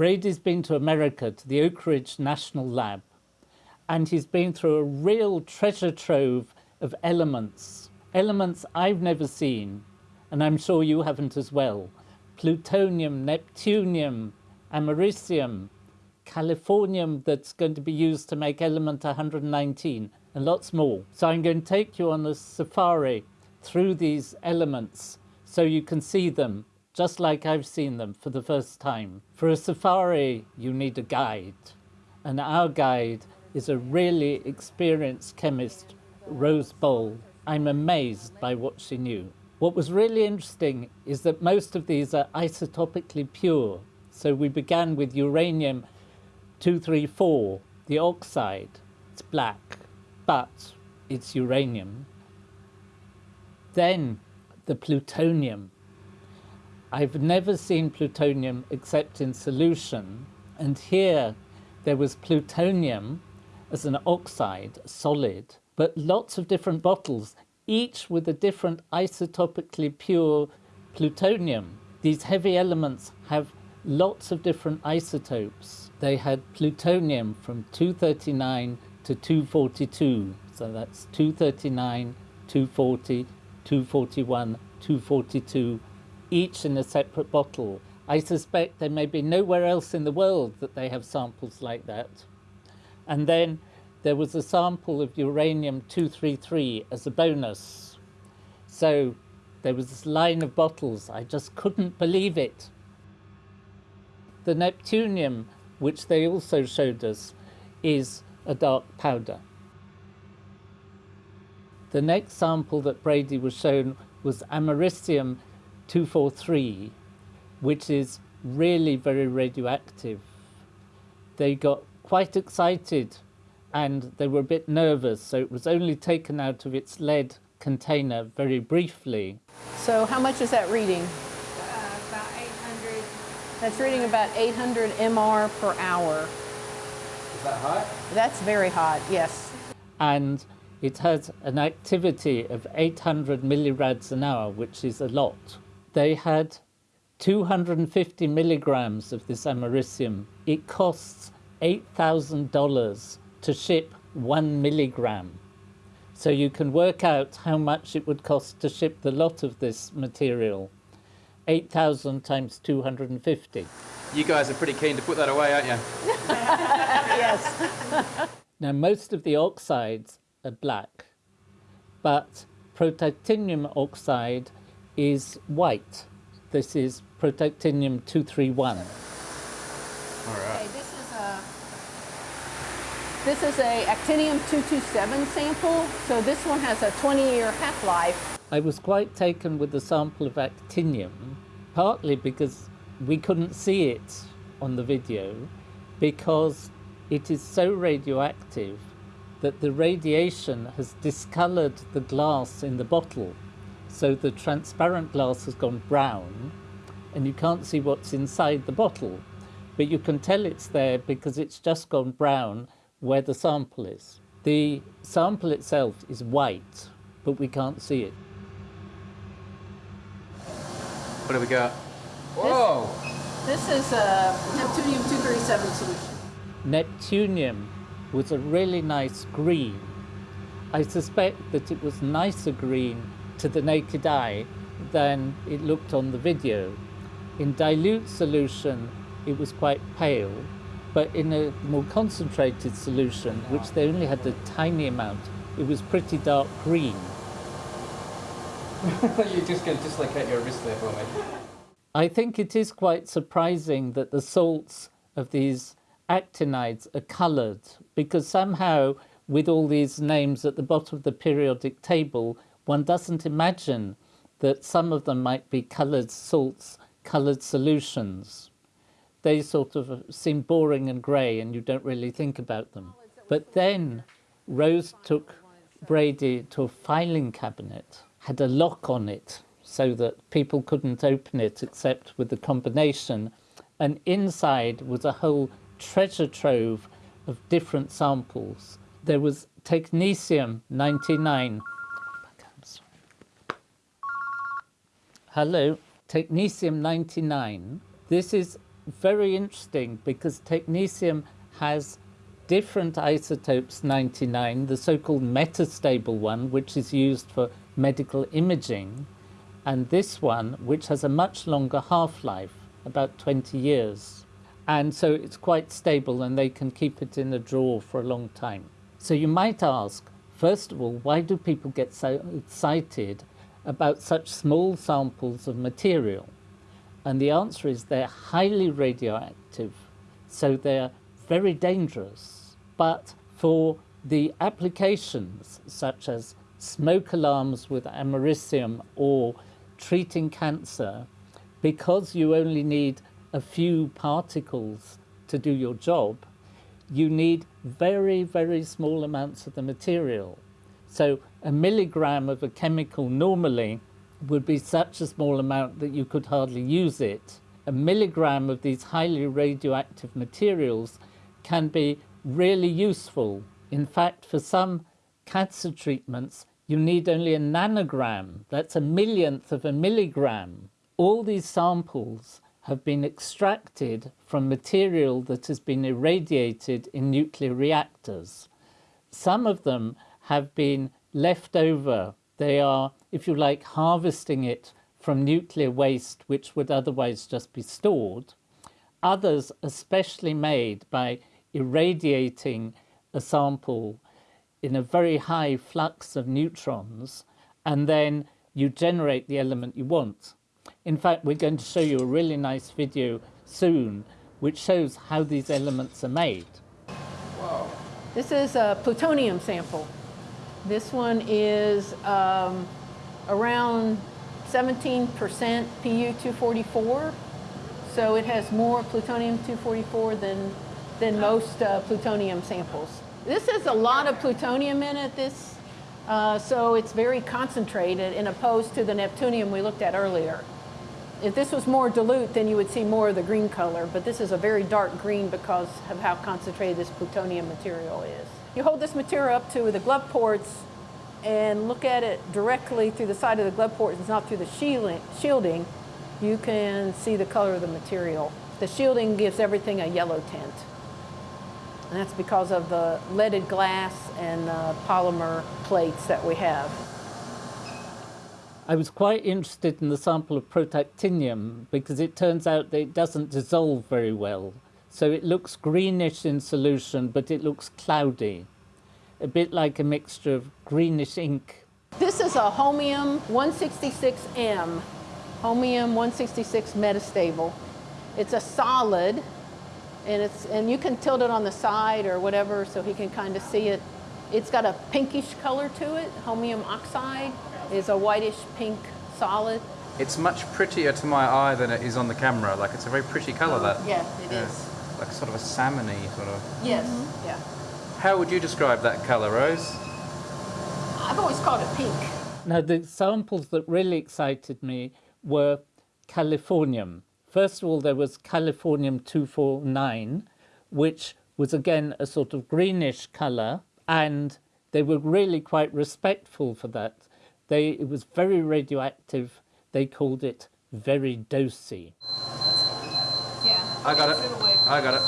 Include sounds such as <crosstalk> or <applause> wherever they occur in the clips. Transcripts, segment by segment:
Brady's been to America, to the Oak Ridge National Lab, and he's been through a real treasure trove of elements, elements I've never seen, and I'm sure you haven't as well. Plutonium, neptunium, americium, californium that's going to be used to make element 119, and lots more. So I'm going to take you on a safari through these elements so you can see them just like I've seen them for the first time. For a safari, you need a guide, and our guide is a really experienced chemist, Rose Boll. I'm amazed by what she knew. What was really interesting is that most of these are isotopically pure. So we began with uranium 234, the oxide. It's black, but it's uranium. Then the plutonium. I've never seen plutonium except in solution. And here there was plutonium as an oxide, solid, but lots of different bottles, each with a different isotopically pure plutonium. These heavy elements have lots of different isotopes. They had plutonium from 239 to 242, so that's 239, 240, 241, 242, each in a separate bottle. I suspect there may be nowhere else in the world that they have samples like that. And then there was a sample of uranium-233 as a bonus. So there was this line of bottles. I just couldn't believe it. The neptunium, which they also showed us, is a dark powder. The next sample that Brady was shown was americium 243, which is really very radioactive. They got quite excited and they were a bit nervous, so it was only taken out of its lead container very briefly. So how much is that reading? Uh, about 800. That's reading about 800 MR per hour. Is that hot? That's very hot, yes. And it has an activity of 800 millirads an hour, which is a lot. They had 250 milligrams of this americium. It costs $8,000 to ship one milligram. So you can work out how much it would cost to ship the lot of this material. 8,000 times 250. You guys are pretty keen to put that away, aren't you? <laughs> yes. <laughs> now, most of the oxides are black, but protactinium oxide is white. This is protactinium 231. All right. Okay, this is a this is a actinium-227 sample, so this one has a 20-year half-life. I was quite taken with the sample of actinium, partly because we couldn't see it on the video, because it is so radioactive that the radiation has discolored the glass in the bottle. So the transparent glass has gone brown, and you can't see what's inside the bottle. But you can tell it's there because it's just gone brown where the sample is. The sample itself is white, but we can't see it. What do we got? Whoa! This is a Neptunium-237 solution. Neptunium was a really nice green. I suspect that it was nicer green to the naked eye than it looked on the video. In dilute solution, it was quite pale, but in a more concentrated solution, which they only had a tiny amount, it was pretty dark green. <laughs> You're just going to dislocate your wrist there for me. I think it is quite surprising that the salts of these actinides are coloured, because somehow, with all these names at the bottom of the periodic table, one doesn't imagine that some of them might be coloured salts, coloured solutions they sort of seem boring and grey and you don't really think about them. But then Rose took Brady to a filing cabinet, had a lock on it so that people couldn't open it except with the combination. And inside was a whole treasure trove of different samples. There was technetium 99. Hello, technetium 99. This is very interesting because technetium has different isotopes 99, the so-called metastable one, which is used for medical imaging, and this one, which has a much longer half-life, about 20 years. And so it's quite stable and they can keep it in a drawer for a long time. So you might ask, first of all, why do people get so excited about such small samples of material? And the answer is they're highly radioactive, so they're very dangerous. But for the applications such as smoke alarms with americium or treating cancer, because you only need a few particles to do your job, you need very, very small amounts of the material. So a milligram of a chemical normally would be such a small amount that you could hardly use it. A milligram of these highly radioactive materials can be really useful. In fact, for some cancer treatments, you need only a nanogram. That's a millionth of a milligram. All these samples have been extracted from material that has been irradiated in nuclear reactors. Some of them have been left over. They are, if you like, harvesting it from nuclear waste which would otherwise just be stored. Others especially made by irradiating a sample in a very high flux of neutrons and then you generate the element you want. In fact, we're going to show you a really nice video soon which shows how these elements are made. Wow. This is a plutonium sample. This one is um, around 17% Pu-244. So it has more plutonium-244 than, than most uh, plutonium samples. This has a lot of plutonium in it, this, uh, so it's very concentrated in opposed to the neptunium we looked at earlier. If this was more dilute, then you would see more of the green color, but this is a very dark green because of how concentrated this plutonium material is. You hold this material up to the glove ports and look at it directly through the side of the glove ports, it's not through the shielding, you can see the color of the material. The shielding gives everything a yellow tint. And that's because of the leaded glass and uh, polymer plates that we have. I was quite interested in the sample of protactinium because it turns out that it doesn't dissolve very well. So it looks greenish in solution, but it looks cloudy, a bit like a mixture of greenish ink. This is a Holmium 166M, Holmium 166 metastable. It's a solid, and it's and you can tilt it on the side or whatever so he can kind of see it. It's got a pinkish color to it, Holmium oxide is a whitish pink solid. It's much prettier to my eye than it is on the camera. Like it's a very pretty colour. Oh, that. Yeah, it yeah. is. Like sort of a salmony sort of. Yes. Mm -hmm. Yeah. How would you describe that colour, Rose? I've always called it pink. Now the samples that really excited me were californium. First of all, there was californium 249, which was again a sort of greenish colour, and they were really quite respectful for that. They, it was very radioactive. They called it very dosy. Yeah. I got it. I got it.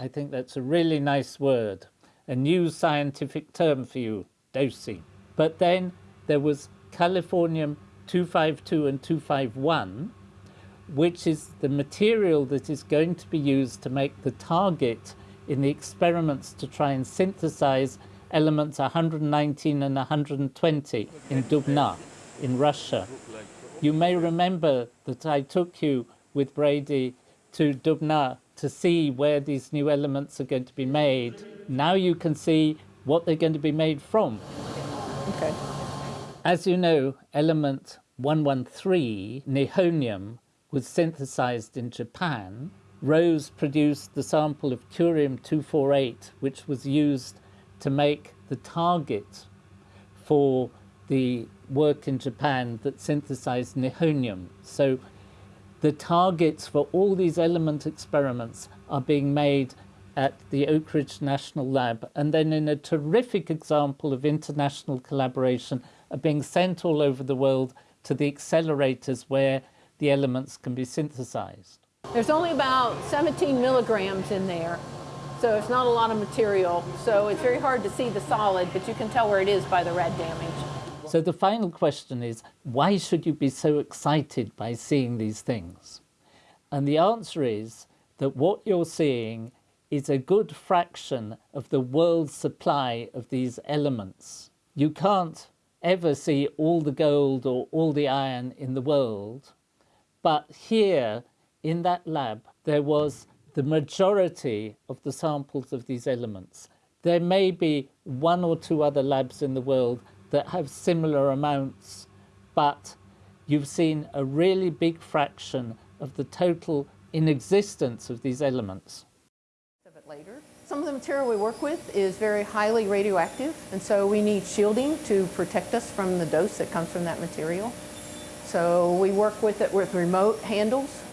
I think that's a really nice word. A new scientific term for you, dosy. But then there was californium 252 and 251, which is the material that is going to be used to make the target in the experiments to try and synthesize elements 119 and 120 in Dubna in Russia. You may remember that I took you with Brady to Dubna to see where these new elements are going to be made. Now you can see what they're going to be made from. Okay. As you know, element 113, nihonium, was synthesized in Japan. Rose produced the sample of curium-248, which was used to make the target for the work in Japan that synthesized nihonium. So the targets for all these element experiments are being made at the Oak Ridge National Lab and then in a terrific example of international collaboration are being sent all over the world to the accelerators where the elements can be synthesized. There's only about 17 milligrams in there, so it's not a lot of material. So it's very hard to see the solid, but you can tell where it is by the red damage. So the final question is why should you be so excited by seeing these things? And the answer is that what you're seeing is a good fraction of the world's supply of these elements. You can't ever see all the gold or all the iron in the world, but here in that lab there was the majority of the samples of these elements. There may be one or two other labs in the world that have similar amounts, but you've seen a really big fraction of the total in existence of these elements. later. Some of the material we work with is very highly radioactive, and so we need shielding to protect us from the dose that comes from that material. So we work with it with remote handles